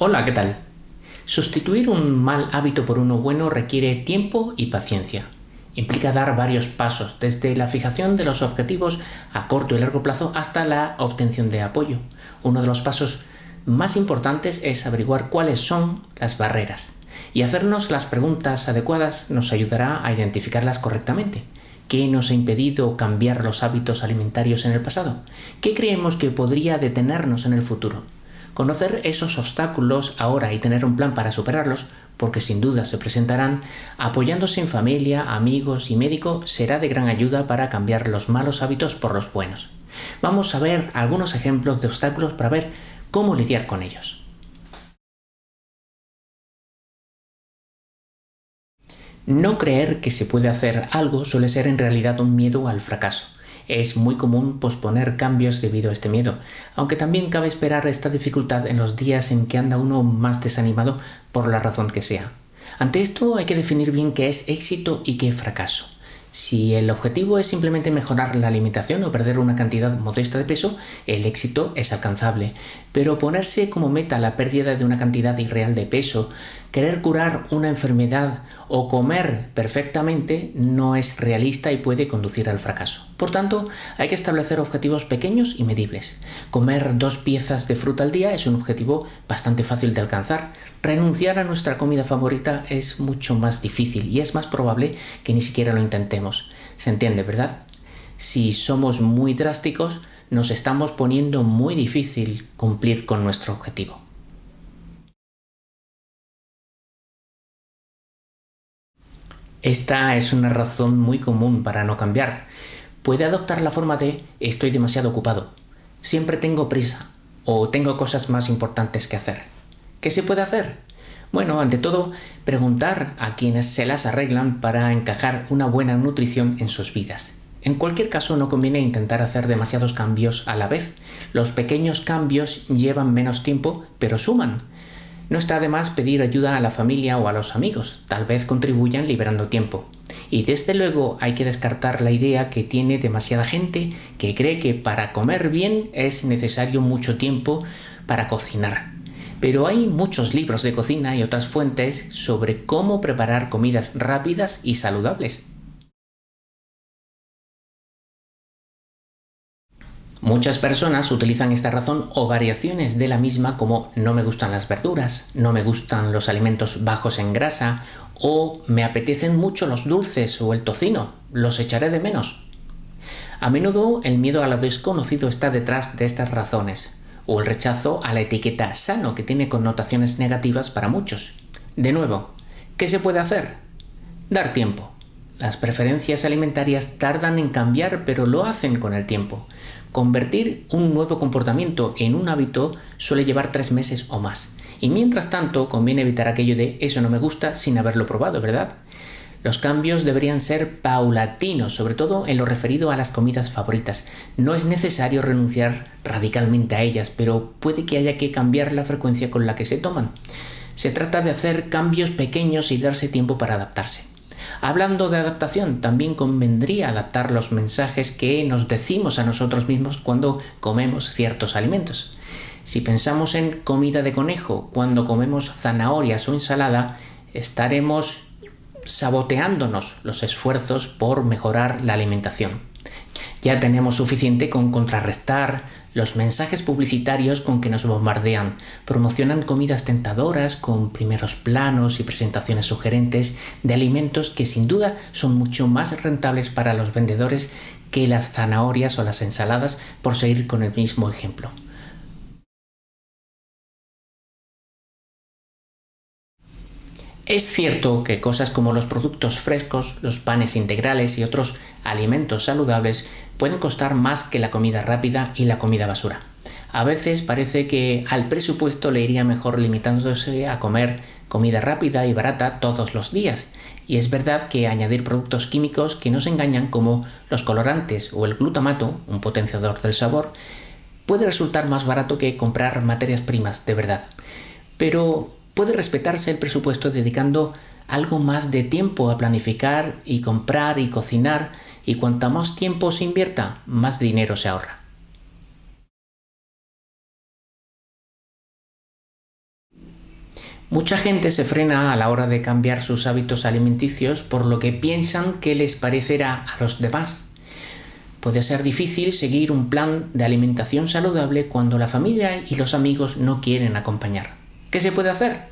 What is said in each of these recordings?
Hola, ¿qué tal? Sustituir un mal hábito por uno bueno requiere tiempo y paciencia. Implica dar varios pasos, desde la fijación de los objetivos a corto y largo plazo hasta la obtención de apoyo. Uno de los pasos más importantes es averiguar cuáles son las barreras y hacernos las preguntas adecuadas nos ayudará a identificarlas correctamente. ¿Qué nos ha impedido cambiar los hábitos alimentarios en el pasado? ¿Qué creemos que podría detenernos en el futuro? Conocer esos obstáculos ahora y tener un plan para superarlos, porque sin duda se presentarán, apoyándose en familia, amigos y médico, será de gran ayuda para cambiar los malos hábitos por los buenos. Vamos a ver algunos ejemplos de obstáculos para ver cómo lidiar con ellos. No creer que se puede hacer algo suele ser en realidad un miedo al fracaso. Es muy común posponer cambios debido a este miedo, aunque también cabe esperar esta dificultad en los días en que anda uno más desanimado por la razón que sea. Ante esto hay que definir bien qué es éxito y qué fracaso. Si el objetivo es simplemente mejorar la alimentación o perder una cantidad modesta de peso, el éxito es alcanzable. Pero ponerse como meta la pérdida de una cantidad irreal de peso, querer curar una enfermedad o comer perfectamente no es realista y puede conducir al fracaso. Por tanto, hay que establecer objetivos pequeños y medibles. Comer dos piezas de fruta al día es un objetivo bastante fácil de alcanzar. Renunciar a nuestra comida favorita es mucho más difícil y es más probable que ni siquiera lo intentemos. ¿Se entiende, verdad? Si somos muy drásticos, nos estamos poniendo muy difícil cumplir con nuestro objetivo. Esta es una razón muy común para no cambiar. Puede adoptar la forma de estoy demasiado ocupado, siempre tengo prisa o tengo cosas más importantes que hacer. ¿Qué se puede hacer? Bueno, ante todo, preguntar a quienes se las arreglan para encajar una buena nutrición en sus vidas. En cualquier caso, no conviene intentar hacer demasiados cambios a la vez. Los pequeños cambios llevan menos tiempo, pero suman. No está de más pedir ayuda a la familia o a los amigos, tal vez contribuyan liberando tiempo. Y desde luego hay que descartar la idea que tiene demasiada gente que cree que para comer bien es necesario mucho tiempo para cocinar. Pero hay muchos libros de cocina y otras fuentes sobre cómo preparar comidas rápidas y saludables. Muchas personas utilizan esta razón o variaciones de la misma como no me gustan las verduras, no me gustan los alimentos bajos en grasa o me apetecen mucho los dulces o el tocino, los echaré de menos. A menudo el miedo a lo desconocido está detrás de estas razones, o el rechazo a la etiqueta sano que tiene connotaciones negativas para muchos. De nuevo, ¿qué se puede hacer? Dar tiempo. Las preferencias alimentarias tardan en cambiar pero lo hacen con el tiempo. Convertir un nuevo comportamiento en un hábito suele llevar tres meses o más. Y mientras tanto, conviene evitar aquello de eso no me gusta sin haberlo probado, ¿verdad? Los cambios deberían ser paulatinos, sobre todo en lo referido a las comidas favoritas. No es necesario renunciar radicalmente a ellas, pero puede que haya que cambiar la frecuencia con la que se toman. Se trata de hacer cambios pequeños y darse tiempo para adaptarse. Hablando de adaptación, también convendría adaptar los mensajes que nos decimos a nosotros mismos cuando comemos ciertos alimentos. Si pensamos en comida de conejo cuando comemos zanahorias o ensalada, estaremos saboteándonos los esfuerzos por mejorar la alimentación. Ya tenemos suficiente con contrarrestar los mensajes publicitarios con que nos bombardean. Promocionan comidas tentadoras con primeros planos y presentaciones sugerentes de alimentos que sin duda son mucho más rentables para los vendedores que las zanahorias o las ensaladas por seguir con el mismo ejemplo. Es cierto que cosas como los productos frescos, los panes integrales y otros alimentos saludables pueden costar más que la comida rápida y la comida basura. A veces parece que al presupuesto le iría mejor limitándose a comer comida rápida y barata todos los días. Y es verdad que añadir productos químicos que nos engañan como los colorantes o el glutamato, un potenciador del sabor, puede resultar más barato que comprar materias primas de verdad. Pero puede respetarse el presupuesto dedicando algo más de tiempo a planificar y comprar y cocinar y cuanto más tiempo se invierta, más dinero se ahorra. Mucha gente se frena a la hora de cambiar sus hábitos alimenticios por lo que piensan que les parecerá a los demás. Puede ser difícil seguir un plan de alimentación saludable cuando la familia y los amigos no quieren acompañar. ¿Qué se puede hacer?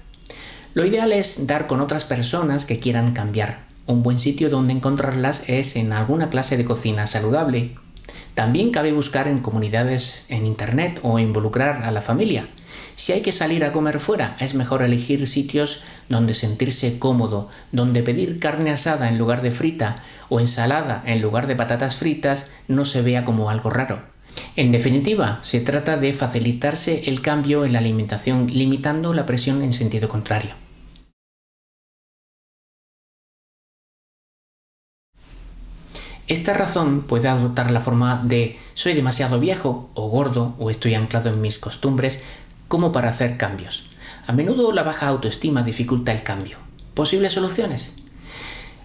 Lo ideal es dar con otras personas que quieran cambiar. Un buen sitio donde encontrarlas es en alguna clase de cocina saludable. También cabe buscar en comunidades en Internet o involucrar a la familia. Si hay que salir a comer fuera, es mejor elegir sitios donde sentirse cómodo, donde pedir carne asada en lugar de frita o ensalada en lugar de patatas fritas no se vea como algo raro. En definitiva, se trata de facilitarse el cambio en la alimentación limitando la presión en sentido contrario. Esta razón puede adoptar la forma de soy demasiado viejo o gordo o estoy anclado en mis costumbres como para hacer cambios. A menudo la baja autoestima dificulta el cambio. ¿Posibles soluciones?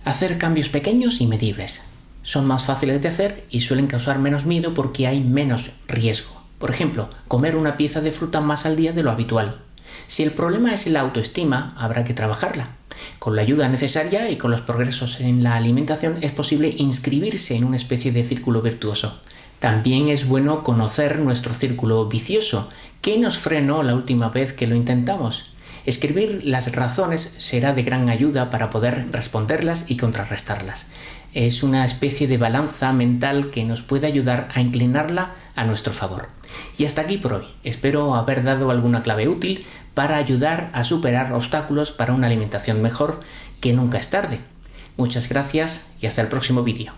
Hacer cambios pequeños y medibles. Son más fáciles de hacer y suelen causar menos miedo porque hay menos riesgo. Por ejemplo, comer una pieza de fruta más al día de lo habitual. Si el problema es la autoestima, habrá que trabajarla. Con la ayuda necesaria y con los progresos en la alimentación es posible inscribirse en una especie de círculo virtuoso. También es bueno conocer nuestro círculo vicioso. ¿Qué nos frenó la última vez que lo intentamos? Escribir las razones será de gran ayuda para poder responderlas y contrarrestarlas. Es una especie de balanza mental que nos puede ayudar a inclinarla a nuestro favor. Y hasta aquí por hoy. Espero haber dado alguna clave útil para ayudar a superar obstáculos para una alimentación mejor que nunca es tarde. Muchas gracias y hasta el próximo vídeo.